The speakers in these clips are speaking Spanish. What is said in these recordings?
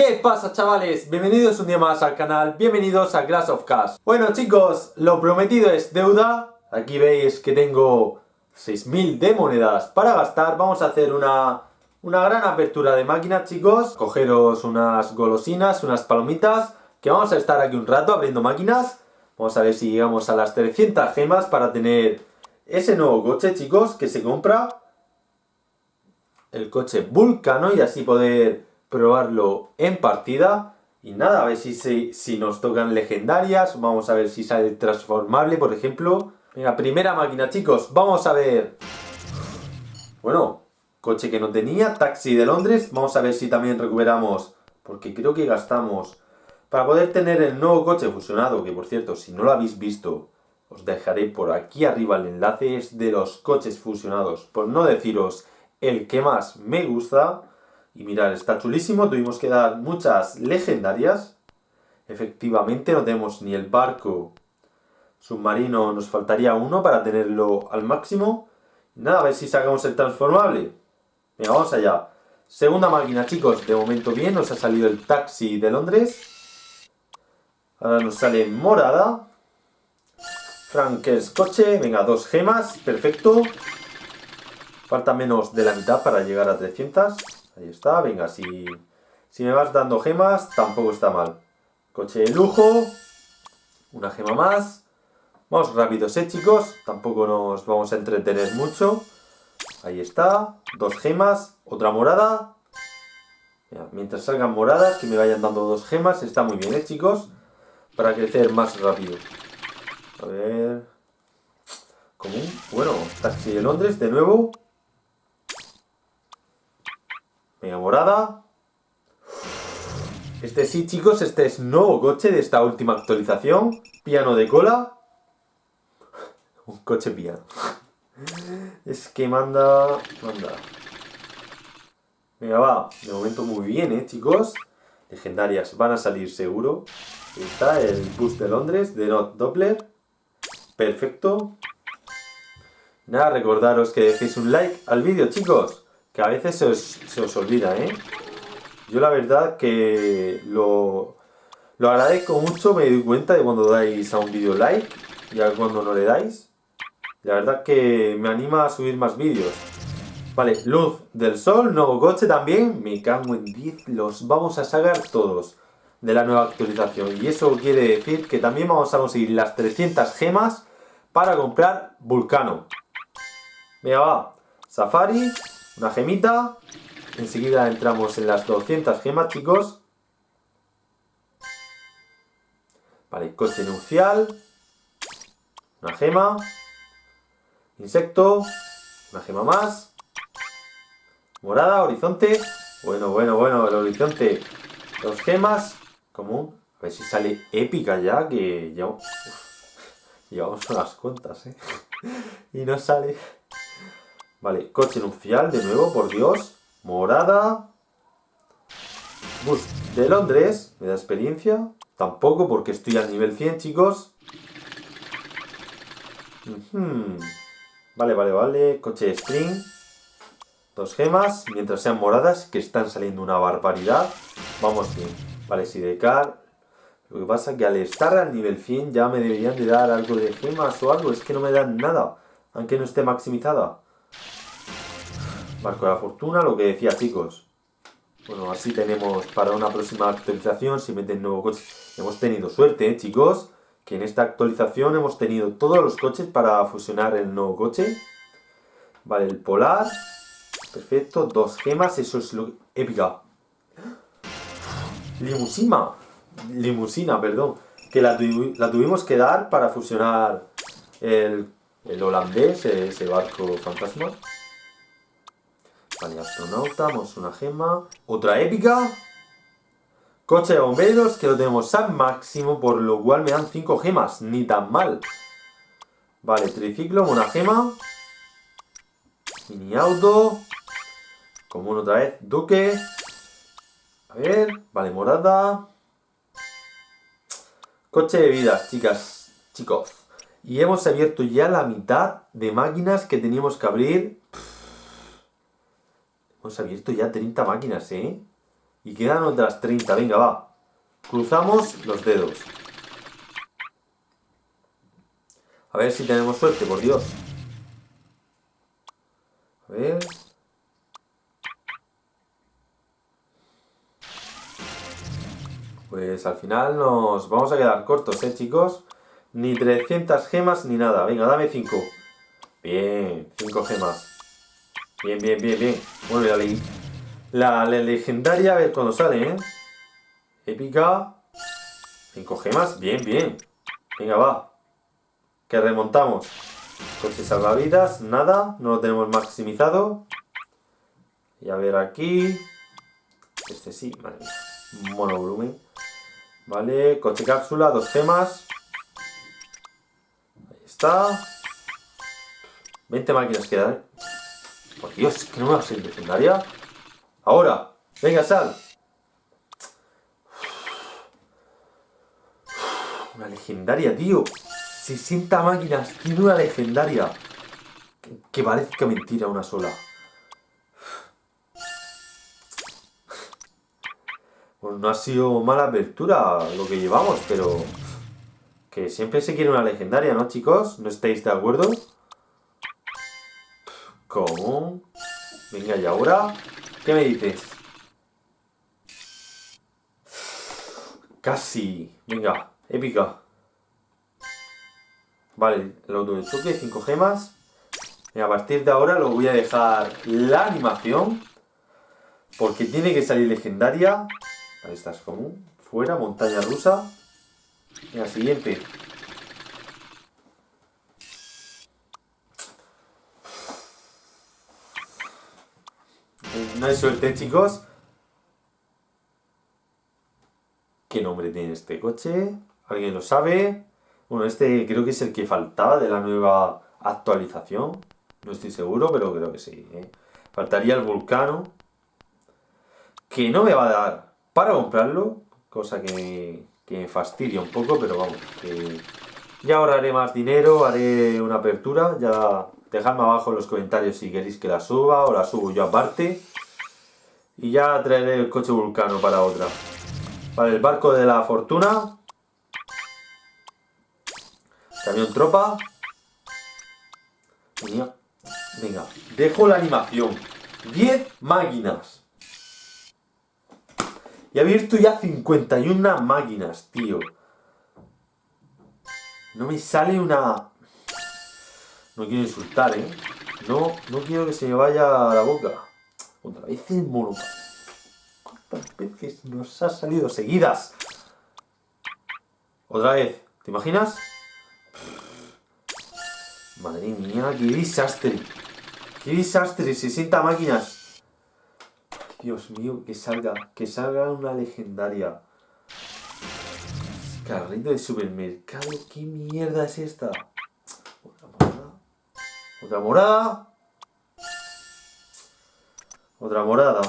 ¿Qué pasa chavales? Bienvenidos un día más al canal, bienvenidos a Glass of Cash. Bueno chicos, lo prometido es deuda. Aquí veis que tengo 6.000 de monedas para gastar. Vamos a hacer una, una gran apertura de máquinas chicos. Cogeros unas golosinas, unas palomitas, que vamos a estar aquí un rato abriendo máquinas. Vamos a ver si llegamos a las 300 gemas para tener ese nuevo coche chicos que se compra. El coche Vulcano y así poder probarlo en partida. Y nada, a ver si, si, nos tocan legendarias. Vamos a ver si sale transformable, por ejemplo. Venga, primera máquina, chicos. Vamos a ver... Bueno, coche que no tenía. Taxi de Londres. Vamos a ver si también recuperamos... Porque creo que gastamos... Para poder tener el nuevo coche fusionado, que por cierto, si no lo habéis visto, os dejaré por aquí arriba el enlace, de los coches fusionados, por no deciros el que más me gusta. Y mirad, está chulísimo, tuvimos que dar muchas legendarias. Efectivamente, no tenemos ni el barco submarino, nos faltaría uno para tenerlo al máximo. Nada, a ver si sacamos el transformable. Venga, vamos allá. Segunda máquina, chicos, de momento bien, nos ha salido el taxi de Londres. Ahora nos sale morada. Frankers coche, venga, dos gemas, perfecto. Falta menos de la mitad para llegar a 300. Ahí está, venga, si, si me vas dando gemas, tampoco está mal. Coche de lujo, una gema más. Vamos rápidos, ¿eh, chicos? Tampoco nos vamos a entretener mucho. Ahí está, dos gemas, otra morada. mientras salgan moradas, que me vayan dando dos gemas, está muy bien, ¿eh, chicos? Para crecer más rápido. A ver... Bueno, taxi de Londres, de nuevo. Morada. Este sí, chicos, este es nuevo coche de esta última actualización. Piano de cola. Un coche piano. Es que manda... Manda. Venga, va. De momento muy bien, ¿eh, chicos? Legendarias van a salir seguro. está el bus de Londres de Not Doppler. Perfecto. Nada, recordaros que dejéis un like al vídeo, chicos que a veces se os, olvida, ¿eh? Yo la verdad que lo, lo agradezco mucho, me doy cuenta de cuando dais a un vídeo like y a cuando no le dais. La verdad que me anima a subir más vídeos. Vale, luz del sol, nuevo coche también. Me cago en 10, los vamos a sacar todos de la nueva actualización. Y eso quiere decir que también vamos a conseguir las 300 gemas para comprar Vulcano. Venga, va. Safari, una gemita. Enseguida entramos en las 200 gemas, chicos. Vale, coche nupcial. Una gema. Insecto. Una gema más. Morada, horizonte. Bueno, bueno, bueno, el horizonte. Dos gemas. Común. A ver si sale épica ya, que ya... llevamos unas cuentas, ¿eh? y no sale... Vale, coche nupcial de nuevo, por Dios. Morada. Bus de Londres. ¿Me da experiencia? Tampoco, porque estoy al nivel 100, chicos. Vale, vale, vale. Coche de Spring. Dos gemas. Mientras sean moradas, que están saliendo una barbaridad. Vamos bien. Vale, Sidecar. Lo que pasa es que al estar al nivel 100 ya me deberían de dar algo de gemas o algo. Es que no me dan nada. Aunque no esté maximizada. Marco de la fortuna, lo que decía chicos. Bueno, así tenemos para una próxima actualización, si meten nuevo coche. Hemos tenido suerte, ¿eh, chicos, que en esta actualización hemos tenido todos los coches para fusionar el nuevo coche. Vale, el polar. Perfecto, dos gemas, eso es lo... Épica. Limusina. Limusina, perdón. Que la, tuvimos que dar para fusionar el, el holandés, ese barco fantasma. Vale, astronauta, vamos una gema. Otra épica. Coche de bomberos, que lo tenemos al máximo, por lo cual me dan 5 gemas. Ni tan mal. Vale, triciclo, una gema. Mini auto. Común otra vez. Duque. A ver. Vale, morada. Coche de vida, chicas. Chicos. Y hemos abierto ya la mitad de máquinas que teníamos que abrir. Hemos abierto ya 30 máquinas, ¿eh? Y quedan otras 30, venga, va. Cruzamos los dedos. A ver si tenemos suerte, por Dios. A ver... Pues al final nos vamos a quedar cortos, ¿eh, chicos? Ni 300 gemas ni nada. Venga, dame 5. Bien, 5 gemas. Bien, bien, bien, bien. Bueno, la, la, la legendaria, a ver cuando sale, ¿eh? Épica. 5 gemas. Bien, bien. Venga, va. Que remontamos. Coche salvavidas, nada. No lo tenemos maximizado. Y a ver aquí. Este sí, vale. Monovolumen. Vale, coche cápsula, dos gemas. Ahí está. 20 máquinas quedan. ¿eh? Por Dios, que no me va a ser legendaria. Ahora, venga, sal. Una legendaria, tío. 60 máquinas, tiene una legendaria. Que parezca mentira una sola. Pues no ha sido mala apertura lo que llevamos, pero... Que siempre se quiere una legendaria, ¿no, chicos? ¿No estáis de acuerdo? ¿Cómo? Venga, ¿y ahora? ¿Qué me dices? Casi. Venga, épica. Vale, el auto de choque, 5 gemas. Y a partir de ahora lo voy a dejar la animación. Porque tiene que salir legendaria. Ahí estás común. Fuera, montaña rusa. la siguiente. No hay suerte, chicos. ¿Qué nombre tiene este coche? ¿Alguien lo sabe? Bueno, este creo que es el que faltaba de la nueva actualización. No estoy seguro, pero creo que sí. ¿eh? Faltaría el Vulcano. Que no me va a dar para comprarlo, cosa que, me fastidia un poco, pero vamos, ya ahora haré más dinero, haré una apertura, ya dejadme abajo en los comentarios si queréis que la suba o la subo yo aparte. Y ya traeré el coche vulcano para otra. Vale, el barco de la fortuna. Camión tropa. Venga, dejo la animación. 10 máquinas. Y ha abierto ya 51 máquinas, tío. No me sale una... No quiero insultar, ¿eh? No, no quiero que se me vaya a la boca. Otra vez el mono. ¿Cuántas veces nos ha salido seguidas? Otra vez. ¿Te imaginas? Madre mía, qué desastre. Qué desastre, 60 máquinas. Dios mío, que salga, que salga una legendaria. Carrito de supermercado, ¿qué mierda es esta? Otra morada. Otra morada.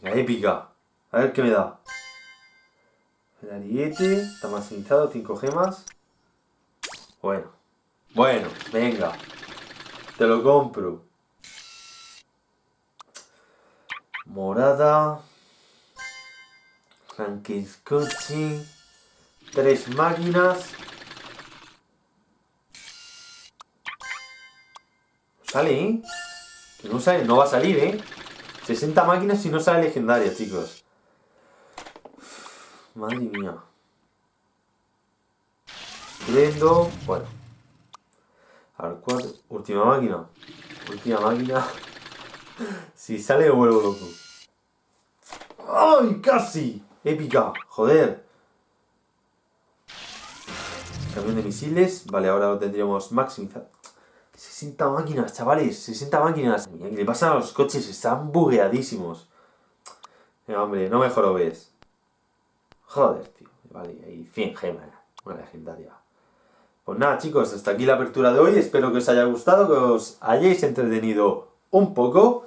Venga, épica. A ver qué me da. El ariete, está maximizado, 5 gemas. Bueno, bueno, venga. Te lo compro. Morada. Frankenstein. Tres máquinas. Sale, ¿eh? Que no sale, no va a salir, ¿eh? 60 máquinas y no sale legendaria, chicos. Madre mía. Prendo. Bueno. A ver, cuatro. Última máquina. Última máquina. si sale vuelvo loco. ¡Ay! ¡Casi! Épica. Joder. Camión de misiles. Vale, ahora lo tendríamos maximizado. 60 máquinas, chavales. 60 máquinas. ¿Qué le pasa a los coches? Están bugueadísimos. hombre, no mejor lo ves. Joder, tío. Vale, hay 100 gemas. Una legendaria. Pues nada chicos, hasta aquí la apertura de hoy, espero que os haya gustado, que os hayáis entretenido un poco,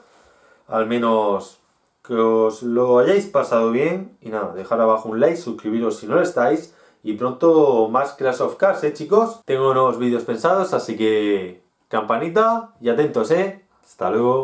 al menos que os lo hayáis pasado bien, y nada, dejar abajo un like, suscribiros si no lo estáis, y pronto más Clash of Cars, ¿eh chicos? Tengo nuevos vídeos pensados, así que campanita y atentos, ¿eh? Hasta luego.